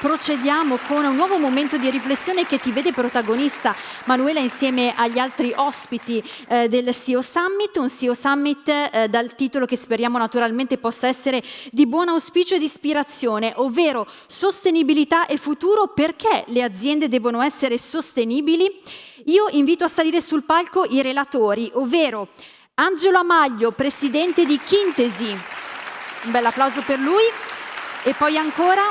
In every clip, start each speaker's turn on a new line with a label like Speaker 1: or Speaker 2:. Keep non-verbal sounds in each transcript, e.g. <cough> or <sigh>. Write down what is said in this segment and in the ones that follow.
Speaker 1: procediamo con un nuovo momento di riflessione che ti vede protagonista, Manuela, insieme agli altri ospiti eh, del CEO Summit, un CEO Summit eh, dal titolo che speriamo naturalmente possa essere di buon auspicio e di ispirazione, ovvero sostenibilità e futuro, perché le aziende devono essere sostenibili? Io invito a salire sul palco i relatori, ovvero Angelo Amaglio, presidente di Chintesi, un bel applauso per lui, e poi ancora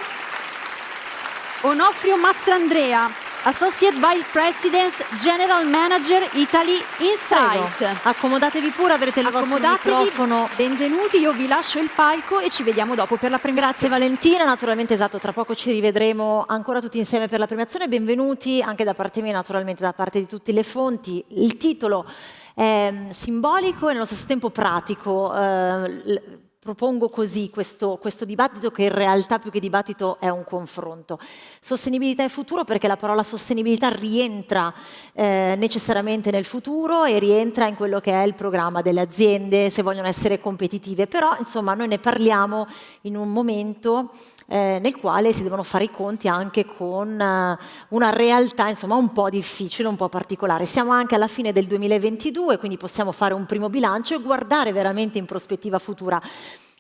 Speaker 1: Onofrio Mastrandrea, Associate Vice President, General Manager Italy Insight.
Speaker 2: Prego. Accomodatevi pure, avrete il vostro microfono.
Speaker 1: benvenuti, io vi lascio il palco e ci vediamo dopo per la premiazione.
Speaker 2: Grazie Valentina, naturalmente esatto, tra poco ci rivedremo ancora tutti insieme per la premiazione. Benvenuti anche da parte mia, naturalmente da parte di tutte le fonti. Il titolo è simbolico e nello stesso tempo pratico. Eh, propongo così questo, questo, dibattito che in realtà più che dibattito è un confronto. Sostenibilità e futuro perché la parola sostenibilità rientra eh, necessariamente nel futuro e rientra in quello che è il programma delle aziende se vogliono essere competitive, però insomma noi ne parliamo in un momento eh, nel quale si devono fare i conti anche con eh, una realtà insomma un po' difficile, un po' particolare. Siamo anche alla fine del 2022, quindi possiamo fare un primo bilancio e guardare veramente in prospettiva futura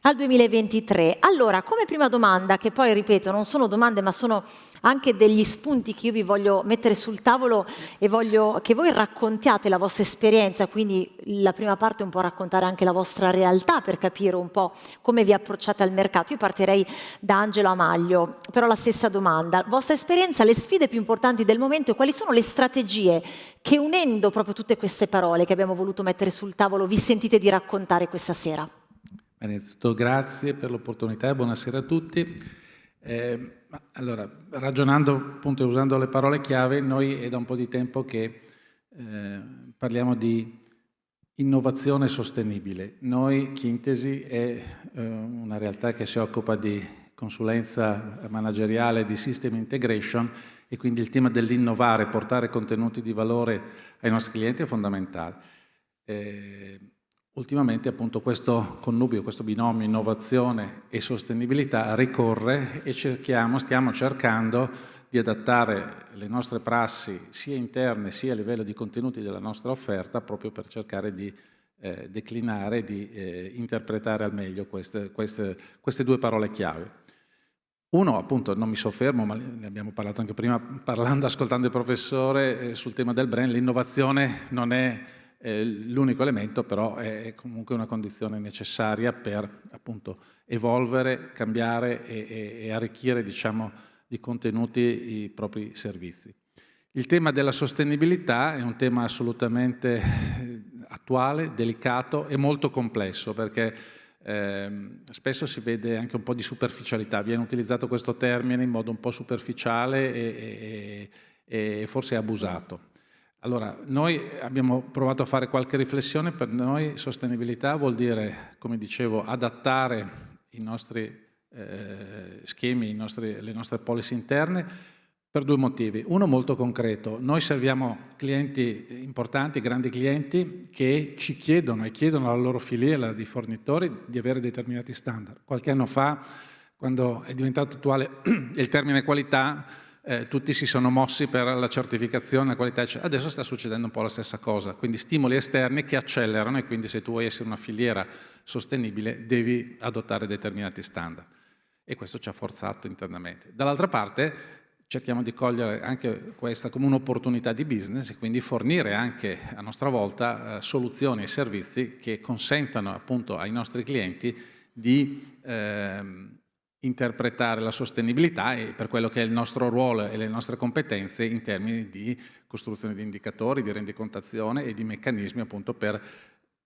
Speaker 2: al 2023. Allora, come prima domanda, che poi ripeto non sono domande ma sono anche degli spunti che io vi voglio mettere sul tavolo e voglio che voi raccontiate la vostra esperienza, quindi la prima parte è un po' raccontare anche la vostra realtà per capire un po' come vi approcciate al mercato. Io partirei da Angelo Amaglio, però la stessa domanda. Vostra esperienza, le sfide più importanti del momento e quali sono le strategie che unendo proprio tutte queste parole che abbiamo voluto mettere sul tavolo vi sentite di raccontare questa sera?
Speaker 3: Innanzitutto grazie per l'opportunità e buonasera a tutti. Eh, allora, ragionando appunto e usando le parole chiave, noi è da un po' di tempo che eh, parliamo di innovazione sostenibile. Noi, Chintesi, è eh, una realtà che si occupa di consulenza manageriale di system integration e quindi il tema dell'innovare, portare contenuti di valore ai nostri clienti è fondamentale. Eh, Ultimamente appunto questo connubio, questo binomio innovazione e sostenibilità ricorre e cerchiamo, stiamo cercando di adattare le nostre prassi sia interne sia a livello di contenuti della nostra offerta proprio per cercare di eh, declinare, di eh, interpretare al meglio queste, queste, queste due parole chiave. Uno, appunto, non mi soffermo, ma ne abbiamo parlato anche prima, parlando, ascoltando il professore eh, sul tema del brand, l'innovazione non è l'unico elemento però è comunque una condizione necessaria per appunto evolvere, cambiare e, e, e arricchire diciamo, di contenuti i propri servizi. Il tema della sostenibilità è un tema assolutamente eh, attuale, delicato e molto complesso perché eh, spesso si vede anche un po' di superficialità, viene utilizzato questo termine in modo un po' superficiale e, e, e forse abusato. Allora, noi abbiamo provato a fare qualche riflessione, per noi sostenibilità vuol dire, come dicevo, adattare i nostri eh, schemi, i nostri, le nostre policy interne per due motivi. Uno molto concreto, noi serviamo clienti importanti, grandi clienti che ci chiedono e chiedono alla loro filiera di fornitori di avere determinati standard. Qualche anno fa, quando è diventato attuale <clears throat> il termine qualità, eh, tutti si sono mossi per la certificazione, la qualità, eccetera. adesso sta succedendo un po' la stessa cosa, quindi stimoli esterni che accelerano e quindi se tu vuoi essere una filiera sostenibile devi adottare determinati standard e questo ci ha forzato internamente. Dall'altra parte cerchiamo di cogliere anche questa come un'opportunità di business e quindi fornire anche a nostra volta eh, soluzioni e servizi che consentano appunto ai nostri clienti di eh, interpretare la sostenibilità e per quello che è il nostro ruolo e le nostre competenze in termini di costruzione di indicatori, di rendicontazione e di meccanismi appunto per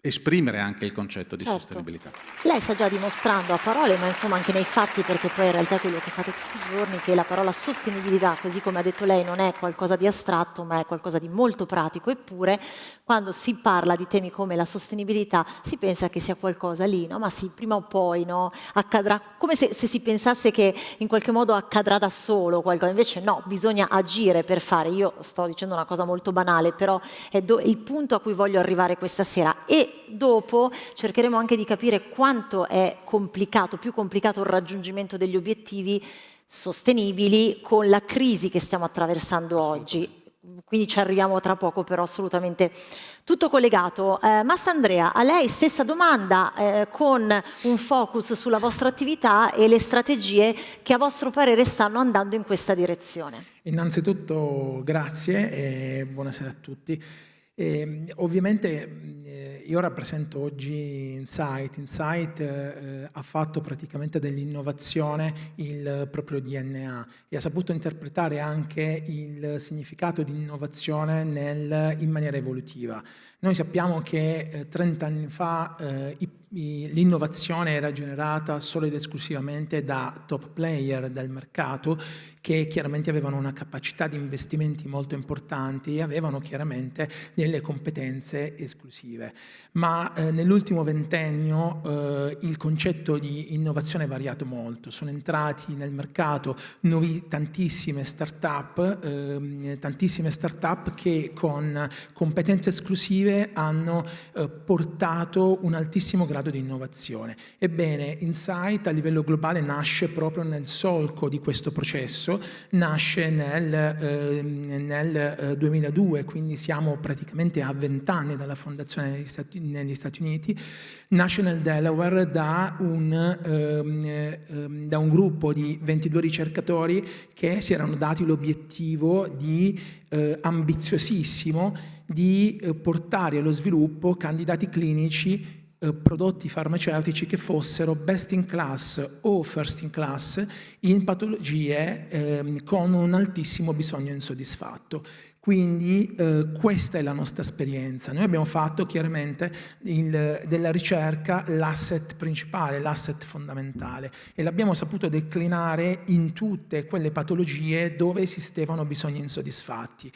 Speaker 3: esprimere anche il concetto di certo. sostenibilità.
Speaker 2: Lei sta già dimostrando a parole, ma insomma anche nei fatti, perché poi in realtà è quello che fate tutti i giorni, che la parola sostenibilità, così come ha detto lei, non è qualcosa di astratto, ma è qualcosa di molto pratico, eppure quando si parla di temi come la sostenibilità si pensa che sia qualcosa lì, no? ma sì, prima o poi no? accadrà, come se, se, si pensasse che in qualche modo accadrà da solo qualcosa, invece no, bisogna agire per fare, io sto dicendo una cosa molto banale, però è il punto a cui voglio arrivare questa sera e e dopo cercheremo anche di capire quanto è complicato, più complicato il raggiungimento degli obiettivi sostenibili con la crisi che stiamo attraversando oggi quindi ci arriviamo tra poco, però assolutamente tutto collegato. Eh, Massa Andrea, a lei stessa domanda eh, con un focus sulla vostra attività e le strategie che a vostro parere stanno andando in questa direzione.
Speaker 4: Innanzitutto grazie e buonasera a tutti. E, ehm, ovviamente eh, io rappresento oggi Insight. Insight eh, ha fatto praticamente dell'innovazione il proprio DNA e ha saputo interpretare anche il significato di innovazione nel, in maniera evolutiva. Noi sappiamo che eh, 30 anni fa eh, l'innovazione era generata solo ed esclusivamente da top player del mercato che chiaramente avevano una capacità di investimenti molto importanti e avevano chiaramente delle competenze esclusive. Ma eh, nell'ultimo ventennio eh, il concetto di innovazione è variato molto, sono entrati nel mercato nuovi, tantissime start-up, eh, tantissime start-up che con competenze esclusive hanno eh, portato un altissimo grado di innovazione. Ebbene, Insight a livello globale nasce proprio nel solco di questo processo nasce nel, eh, nel 2002, quindi siamo praticamente a vent'anni dalla fondazione negli Stati, negli Stati, Uniti, nasce nel Delaware da un, ehm, ehm, da un gruppo di 22 ricercatori che si erano dati l'obiettivo di eh, ambiziosissimo di eh, portare allo sviluppo candidati clinici eh, prodotti farmaceutici che fossero best in class o first in class in patologie eh, con un altissimo bisogno insoddisfatto. Quindi eh, questa è la nostra esperienza. Noi abbiamo fatto chiaramente il, della ricerca l'asset principale, l'asset fondamentale e l'abbiamo saputo declinare in tutte quelle patologie dove esistevano bisogni insoddisfatti.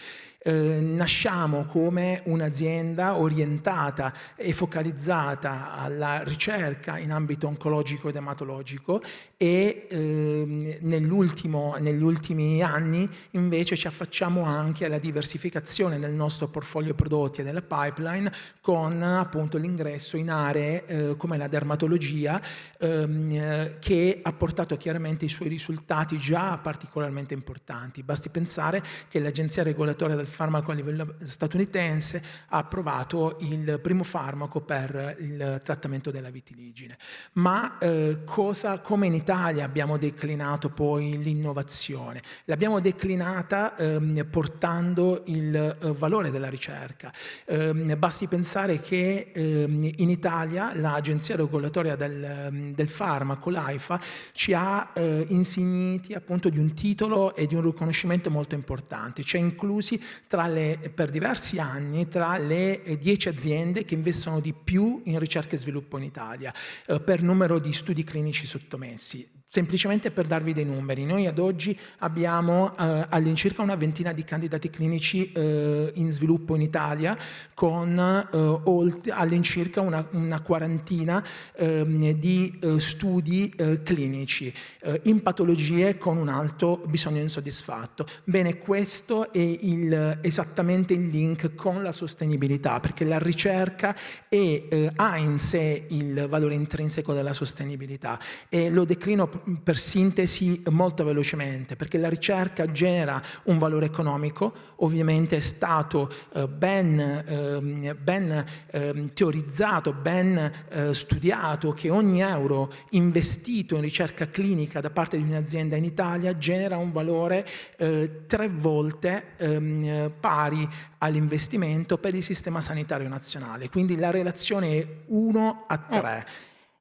Speaker 4: Eh, nasciamo come un'azienda orientata e focalizzata alla ricerca in ambito oncologico ed ematologico e eh, negli ultimi anni invece ci affacciamo anche alla diversificazione del nostro portfolio prodotti e della pipeline con appunto l'ingresso in aree eh, come la dermatologia ehm, che ha portato chiaramente i suoi risultati già particolarmente importanti. Basti pensare che l'agenzia regolatoria del farmaco a livello statunitense ha approvato il primo farmaco per il trattamento della vitiligine. Ma eh, cosa, come in Italia abbiamo declinato poi l'innovazione? L'abbiamo declinata ehm, portando il eh, valore della ricerca. Eh, basti pensare che ehm, in Italia l'agenzia regolatoria del, ehm, del farmaco, l'AIFA, ci ha eh, insigniti appunto di un titolo e di un riconoscimento molto importante, ci ha inclusi le, per diversi anni tra le dieci aziende che investono di più in ricerca e sviluppo in Italia eh, per numero di studi clinici sottomessi. Semplicemente per darvi dei numeri, noi ad oggi abbiamo eh, all'incirca una ventina di candidati clinici eh, in sviluppo in Italia con eh, all'incirca una, una, quarantina ehm, di eh, studi eh, clinici eh, in patologie con un alto bisogno insoddisfatto. Bene, questo è il, esattamente il link con la sostenibilità perché la ricerca è, ha in sé il valore intrinseco della sostenibilità e lo declino per sintesi molto velocemente, perché la ricerca genera un valore economico, ovviamente è stato eh, ben, eh, ben eh, teorizzato, ben eh, studiato che ogni euro investito in ricerca clinica da parte di un'azienda in Italia genera un valore eh, tre volte ehm, pari all'investimento per il sistema sanitario nazionale, quindi la relazione è 1 a 3.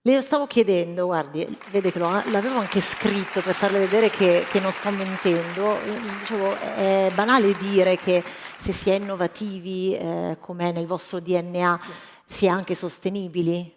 Speaker 2: Le stavo chiedendo, guardi, vede che l'avevo anche scritto per farle vedere che, che non sto mentendo. Dicevo, è banale dire che se si è innovativi, eh, come è nel vostro DNA, sì. si è anche sostenibili?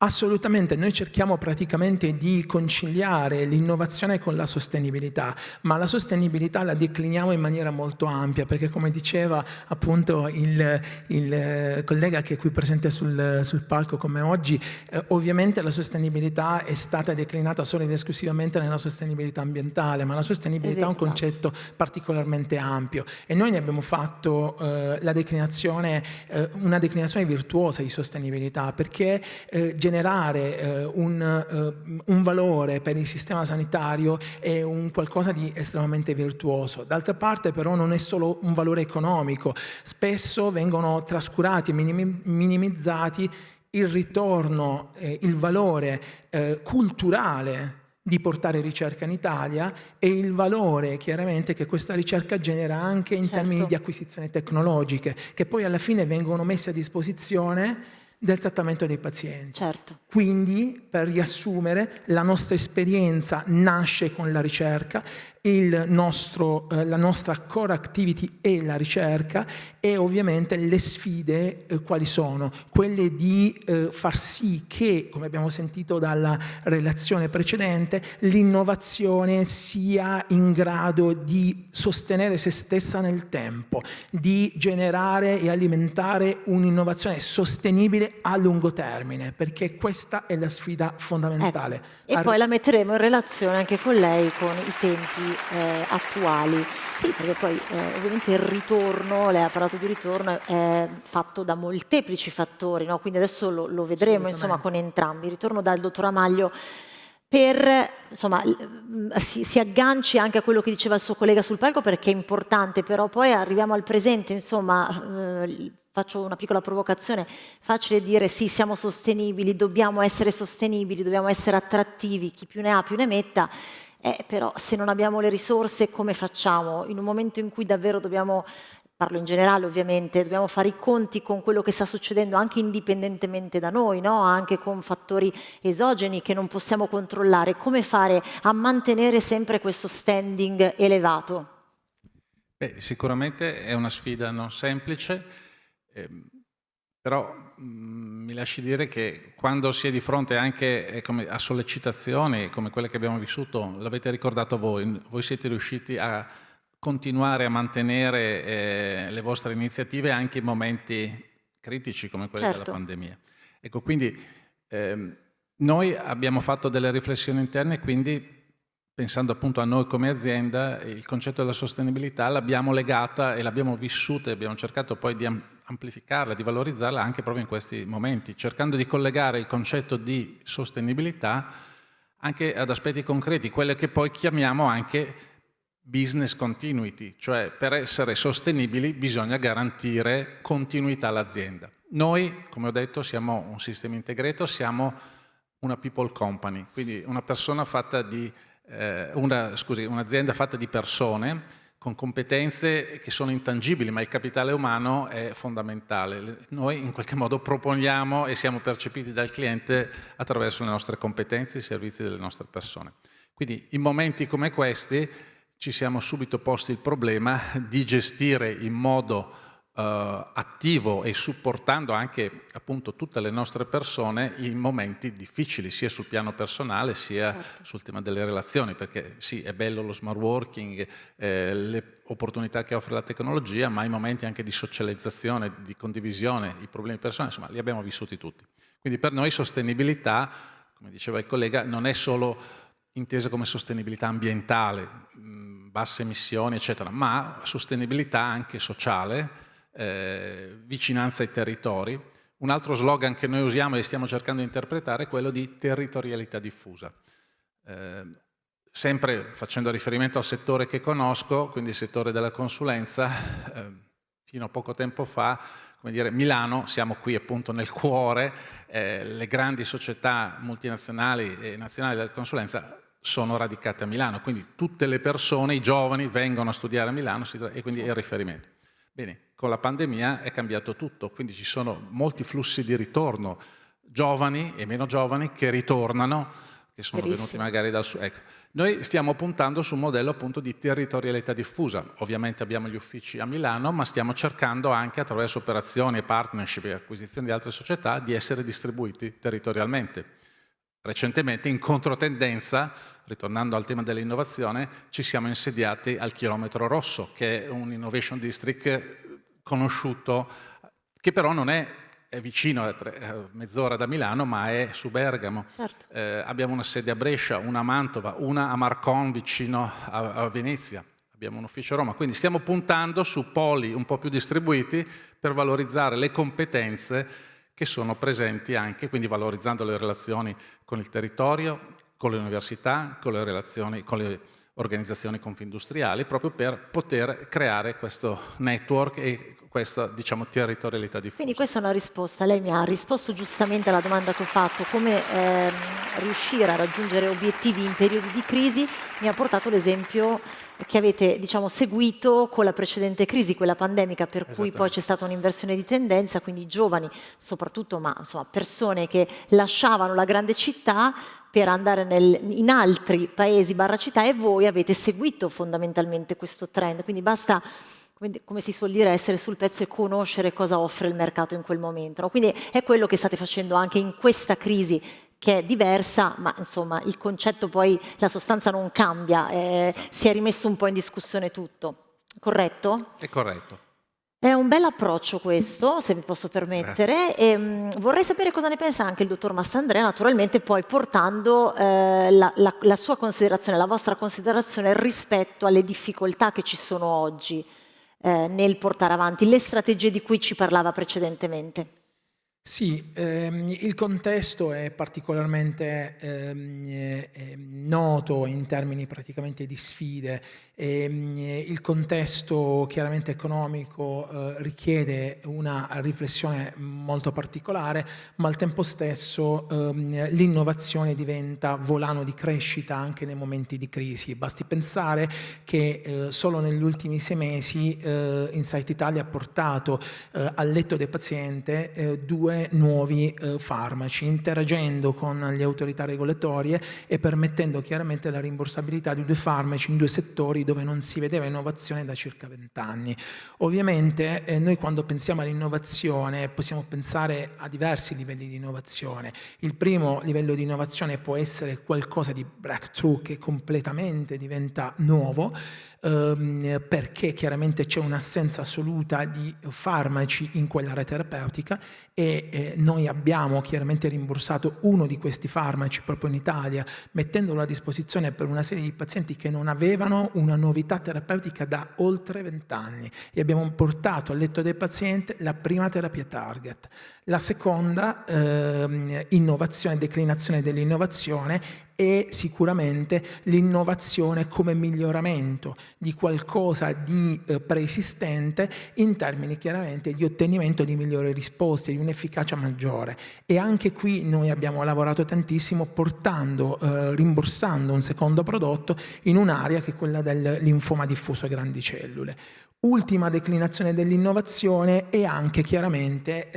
Speaker 4: Assolutamente, noi cerchiamo praticamente di conciliare l'innovazione con la sostenibilità, ma la sostenibilità la decliniamo in maniera molto ampia, perché come diceva appunto il, il collega che è qui presente sul, sul palco come oggi, eh, ovviamente la sostenibilità è stata declinata solo ed esclusivamente nella sostenibilità ambientale, ma la sostenibilità è un concetto particolarmente ampio. E noi ne abbiamo fatto eh, la declinazione, eh, una declinazione virtuosa di sostenibilità, perché eh, generare eh, un, eh, un, valore per il sistema sanitario è un qualcosa di estremamente virtuoso. D'altra parte però non è solo un valore economico, spesso vengono trascurati e minimizzati il ritorno, eh, il valore eh, culturale di portare ricerca in Italia e il valore chiaramente che questa ricerca genera anche in certo. termini di acquisizioni tecnologiche che poi alla fine vengono messe a disposizione del trattamento dei pazienti.
Speaker 2: Certo.
Speaker 4: Quindi, per riassumere, la nostra esperienza nasce con la ricerca nostro, eh, la nostra core activity è la ricerca e ovviamente le sfide eh, quali sono? Quelle di eh, far sì che, come abbiamo sentito dalla relazione precedente, l'innovazione sia in grado di sostenere se stessa nel tempo, di generare e alimentare un'innovazione sostenibile a lungo termine, perché questa è la sfida fondamentale.
Speaker 2: Ecco. E Ar poi la metteremo in relazione anche con lei, con i tempi eh, attuali. Sì, perché poi eh, ovviamente il ritorno, lei ha parlato di ritorno, è fatto da molteplici fattori, no? quindi adesso lo, lo vedremo insomma, con entrambi. Ritorno dal dottor Amaglio per, insomma, si, si, agganci anche a quello che diceva il suo collega sul palco perché è importante, però poi arriviamo al presente, insomma, eh, faccio una piccola provocazione, facile dire sì, siamo sostenibili, dobbiamo essere sostenibili, dobbiamo essere attrattivi, chi più ne ha più ne metta, eh, però se non abbiamo le risorse come facciamo? In un momento in cui davvero dobbiamo, parlo in generale ovviamente, dobbiamo fare i conti con quello che sta succedendo anche indipendentemente da noi, no? anche con fattori esogeni che non possiamo controllare, come fare a mantenere sempre questo standing elevato?
Speaker 3: Beh, sicuramente è una sfida non semplice, ehm, però mh, mm, mi lasci dire che quando si è di fronte anche eh, come, a sollecitazioni come quelle che abbiamo vissuto, l'avete ricordato voi, voi siete riusciti a continuare a mantenere eh, le vostre iniziative anche in momenti critici come quelli certo. della pandemia. Ecco, quindi ehm, noi abbiamo fatto delle riflessioni interne quindi pensando appunto a noi come azienda, il concetto della sostenibilità l'abbiamo legata e l'abbiamo vissuta e abbiamo cercato poi di amplificarla, di valorizzarla anche proprio in questi momenti, cercando di collegare il concetto di sostenibilità anche ad aspetti concreti, quelle che poi chiamiamo anche business continuity, cioè per essere sostenibili bisogna garantire continuità all'azienda. Noi, come ho detto, siamo un sistema integrato, siamo una people company, quindi una persona fatta eh, un'azienda fatta di persone con competenze che sono intangibili, ma il capitale umano è fondamentale. Noi in qualche modo proponiamo e siamo percepiti dal cliente attraverso le nostre competenze i servizi delle nostre persone. Quindi in momenti come questi ci siamo subito posti il problema di gestire in modo attivo e supportando anche appunto tutte le nostre persone in momenti difficili sia sul piano personale sia certo. sul tema delle relazioni perché sì è bello lo smart working eh, le opportunità che offre la tecnologia ma i momenti anche di socializzazione di condivisione i problemi personali insomma li abbiamo vissuti tutti quindi per noi sostenibilità come diceva il collega non è solo intesa come sostenibilità ambientale mh, basse emissioni eccetera ma sostenibilità anche sociale eh, vicinanza ai territori. Un altro slogan che noi usiamo e stiamo cercando di interpretare è quello di territorialità diffusa. Eh, sempre facendo riferimento al settore che conosco, quindi il settore della consulenza, eh, fino a poco tempo fa, come dire, Milano, siamo qui appunto nel cuore, eh, le grandi società multinazionali e nazionali della consulenza sono radicate a Milano, quindi tutte le persone, i giovani vengono a studiare a Milano e quindi è il riferimento. Bene, con la pandemia è cambiato tutto, quindi ci sono molti flussi di ritorno, giovani e meno giovani che ritornano, che sono Verissimo. venuti magari dal sud. Ecco, noi stiamo puntando su un modello appunto di territorialità diffusa. Ovviamente abbiamo gli uffici a Milano, ma stiamo cercando anche attraverso operazioni, partnership e acquisizioni di altre società di essere distribuiti territorialmente. Recentemente, in controtendenza, ritornando al tema dell'innovazione, ci siamo insediati al Chilometro Rosso, che è un innovation district conosciuto, che però non è è vicino, a mezz'ora da Milano, ma è su Bergamo. Certo. Eh, abbiamo una sede a Brescia, una a Mantova, una a Marcon vicino a, a, Venezia. Abbiamo un ufficio a Roma, quindi stiamo puntando su poli un po' più distribuiti per valorizzare le competenze che sono presenti anche, quindi valorizzando le relazioni con il territorio, con le università, con le relazioni con le organizzazioni confindustriali, proprio per poter creare questo network e questa diciamo, territorialità diffusa.
Speaker 2: Quindi questa è una risposta, lei mi ha risposto giustamente alla domanda che ho fatto, come ehm, riuscire a raggiungere obiettivi in periodi di crisi, mi ha portato l'esempio che avete diciamo, seguito con la precedente crisi, quella pandemica, per cui poi c'è stata un'inversione di tendenza, quindi giovani soprattutto, ma insomma, persone che lasciavano la grande città per andare nel, in altri paesi barra città e voi avete seguito fondamentalmente questo trend, quindi basta come si suol dire, essere sul pezzo e conoscere cosa offre il mercato in quel momento. No? Quindi è quello che state facendo anche in questa crisi che è diversa, ma insomma il concetto poi, la sostanza non cambia, eh, esatto. si è rimesso un po' in discussione tutto, corretto?
Speaker 3: È corretto.
Speaker 2: È un bel approccio questo, se mi posso permettere, e, mh, mm, vorrei sapere cosa ne pensa anche il dottor Mastandrea, naturalmente poi portando eh, la, la, la sua considerazione, la vostra considerazione rispetto alle difficoltà che ci sono oggi eh, nel portare avanti le strategie di cui ci parlava precedentemente.
Speaker 4: Sì, ehm, il contesto è particolarmente ehm, eh, noto in termini praticamente di sfide Ehm, il contesto chiaramente economico eh, richiede una riflessione molto particolare, ma al tempo stesso ehm, l'innovazione diventa volano di crescita anche nei momenti di crisi. Basti pensare che eh, solo negli ultimi sei mesi eh, Insight Italia ha portato al letto del paziente due nuovi farmaci, interagendo con le autorità regolatorie e permettendo chiaramente la rimborsabilità di due farmaci in due settori dove non si vedeva innovazione da circa vent'anni. Ovviamente eh, noi quando pensiamo all'innovazione possiamo pensare a diversi livelli di innovazione. Il primo livello di innovazione può essere qualcosa di breakthrough che completamente diventa nuovo, ehm, perché chiaramente c'è un'assenza assoluta di farmaci in quell'area terapeutica e eh, noi abbiamo chiaramente rimborsato uno di questi farmaci proprio in Italia mettendolo a disposizione per una serie di pazienti che non avevano una novità terapeutica da oltre 20 anni e abbiamo portato al letto del paziente la prima terapia target. La seconda eh, innovazione, declinazione dell'innovazione è sicuramente l'innovazione come miglioramento di qualcosa di eh, preesistente in termini chiaramente di ottenimento di migliori risposte, di un'efficacia maggiore. E anche qui noi abbiamo lavorato tantissimo portando, eh, rimborsando un secondo prodotto in un'area che è quella del linfoma diffuso a grandi cellule. Ultima declinazione dell'innovazione è anche chiaramente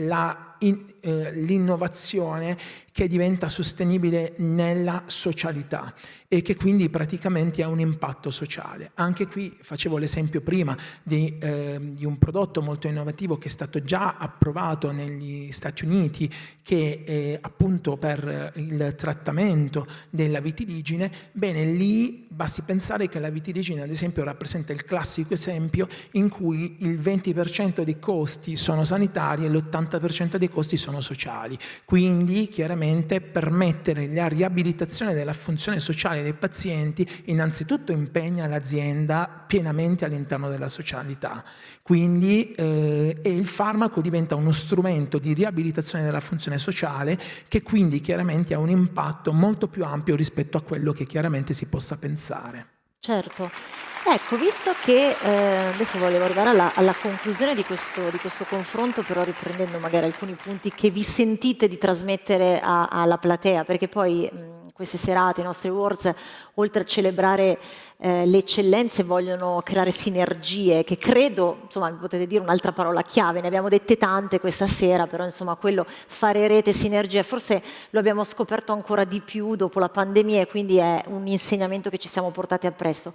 Speaker 4: eh, l'innovazione che diventa sostenibile nella socialità e che quindi praticamente ha un impatto sociale. Anche qui facevo l'esempio prima di, eh, di, un prodotto molto innovativo che è stato già approvato negli Stati Uniti che è appunto per il trattamento della vitiligine, bene lì basti pensare che la vitiligine ad esempio rappresenta il classico esempio in cui il 20% dei costi sono sanitari e l'80% dei costi sono sociali, quindi chiaramente permettere la riabilitazione della funzione sociale dei pazienti innanzitutto impegna l'azienda pienamente all'interno della socialità. Quindi eh, e il farmaco diventa uno strumento di riabilitazione della funzione sociale che quindi chiaramente ha un impatto molto più ampio rispetto a quello che chiaramente si possa pensare.
Speaker 2: Certo. Ecco, visto che eh, adesso volevo arrivare alla, alla conclusione di questo, di questo, confronto, però riprendendo magari alcuni punti che vi sentite di trasmettere a, alla platea, perché poi mh, queste serate, i nostri awards, oltre a celebrare eh, le eccellenze, vogliono creare sinergie, che credo, insomma, mi potete dire un'altra parola chiave, ne abbiamo dette tante questa sera, però insomma quello, fare rete, sinergie, forse lo abbiamo scoperto ancora di più dopo la pandemia e quindi è un insegnamento che ci siamo portati appresso.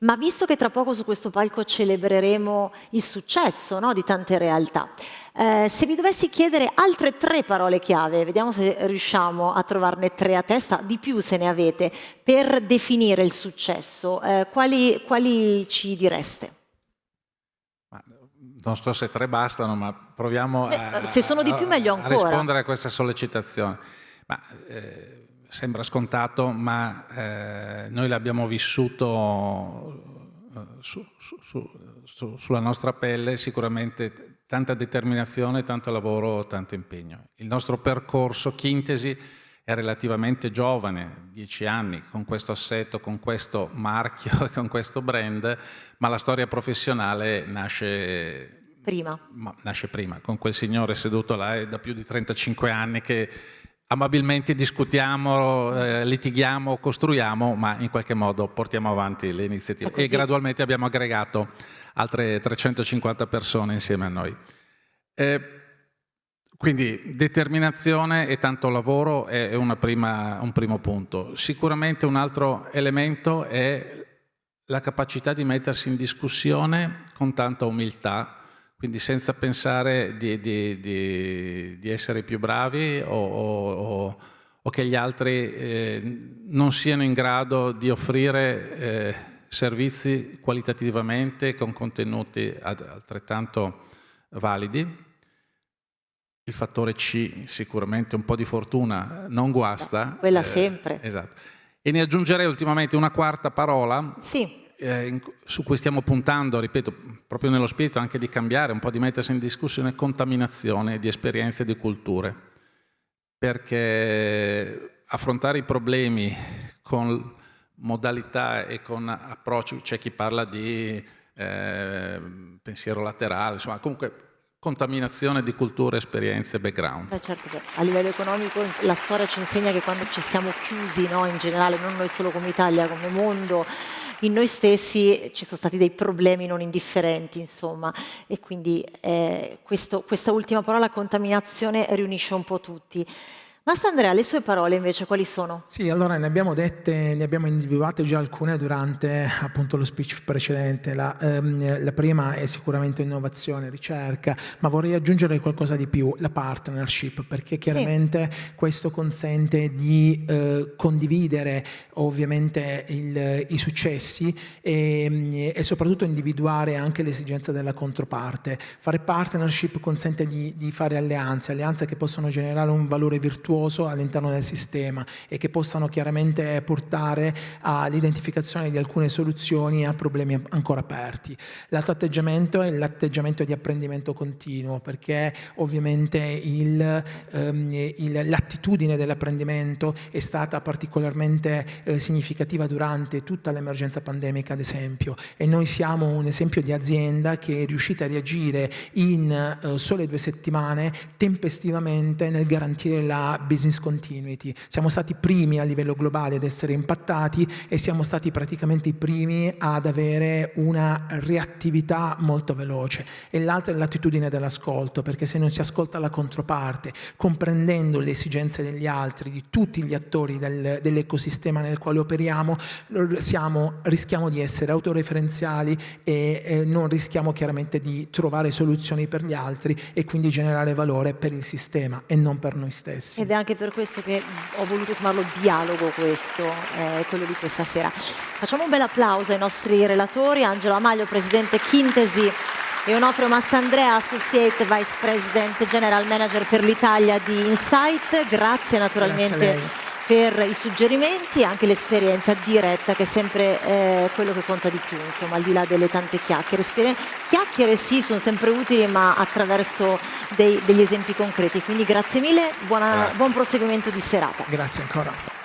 Speaker 2: Ma visto che tra poco su questo palco celebreremo il successo no, di tante realtà, eh, se vi dovessi chiedere altre tre parole chiave, vediamo se riusciamo a trovarne tre a testa, di più se ne avete, per definire il successo, eh, quali, quali, ci direste?
Speaker 3: non so se tre bastano, ma proviamo
Speaker 2: a, più, ancora.
Speaker 3: a rispondere a questa sollecitazione. Ma, eh, sembra scontato, ma eh, noi l'abbiamo vissuto eh, su, su, su, sulla nostra pelle, sicuramente tanta determinazione, tanto lavoro, tanto impegno. Il nostro percorso Chintesi è relativamente giovane, dieci anni, con questo assetto, con questo marchio, <laughs> con questo brand, ma la storia professionale nasce
Speaker 2: prima.
Speaker 3: nasce prima, con quel signore seduto là è da più di 35 anni che amabilmente discutiamo, eh, litighiamo, costruiamo, ma in qualche modo portiamo avanti le iniziative. E gradualmente abbiamo aggregato altre 350 persone insieme a noi. Eh, quindi determinazione e tanto lavoro è prima, un primo punto. Sicuramente un altro elemento è la capacità di mettersi in discussione con tanta umiltà, quindi senza pensare di, di, di, di essere più bravi o, o, o che gli altri eh, non siano in grado di offrire eh, servizi qualitativamente con contenuti altrettanto validi. Il fattore C, sicuramente un po' di fortuna non guasta.
Speaker 2: Quella eh, sempre.
Speaker 3: Esatto. E ne aggiungerei ultimamente una quarta parola.
Speaker 2: Sì
Speaker 3: eh, su cui stiamo puntando, ripeto, proprio nello spirito anche di cambiare, un po' di mettersi in discussione, contaminazione di esperienze e di culture. Perché affrontare i problemi con modalità e con approcci, c'è chi parla di eh, pensiero laterale, insomma, comunque contaminazione di culture, esperienze, background.
Speaker 2: Beh, certo, a livello economico la storia ci insegna che quando ci siamo chiusi, no, in generale, non noi solo come Italia, come mondo, in noi stessi ci sono stati dei problemi non indifferenti, insomma, e quindi eh, questo, questa ultima parola, contaminazione, riunisce un po' tutti. Mastandrea, le sue parole invece quali sono?
Speaker 4: Sì, allora ne abbiamo dette, ne abbiamo individuate già alcune durante appunto lo speech precedente. La, ehm, la, prima è sicuramente innovazione, ricerca, ma vorrei aggiungere qualcosa di più, la partnership, perché chiaramente sì. questo consente di eh, condividere ovviamente il, i successi e, e, soprattutto individuare anche le esigenze della controparte. Fare partnership consente di, di fare alleanze, alleanze che possono generare un valore virtuoso virtuoso all'interno del sistema e che possano chiaramente portare all'identificazione di alcune soluzioni a problemi ancora aperti. L'altro atteggiamento è l'atteggiamento di apprendimento continuo perché ovviamente ehm, l'attitudine dell'apprendimento è stata particolarmente eh, significativa durante tutta l'emergenza pandemica ad esempio e noi siamo un esempio di azienda che è riuscita a reagire in eh, sole due settimane tempestivamente nel garantire la business continuity. Siamo stati i primi a livello globale ad essere impattati e siamo stati praticamente i primi ad avere una reattività molto veloce. E l'altra è l'attitudine dell'ascolto, perché se non si ascolta la controparte, comprendendo le esigenze degli altri, di tutti gli attori del, dell'ecosistema nel quale operiamo, siamo, rischiamo di essere autoreferenziali e eh, non rischiamo chiaramente di trovare soluzioni per gli altri e quindi generare valore per il sistema e non per noi stessi.
Speaker 2: Ed è anche per questo che ho voluto chiamarlo dialogo questo, eh, quello di questa sera. Facciamo un bel applauso ai nostri relatori, Angelo Amaglio, Presidente Chintesi e Onofrio Massandrea, Associate Vice President General Manager per l'Italia di Insight. Grazie naturalmente. Grazie per i suggerimenti e anche l'esperienza diretta che è sempre eh, quello che conta di più, insomma, al di là delle tante chiacchiere. Chiacchiere sì, sono sempre utili, ma attraverso dei, degli esempi concreti. Quindi grazie mille, buona, grazie. buon proseguimento di serata.
Speaker 4: Grazie ancora.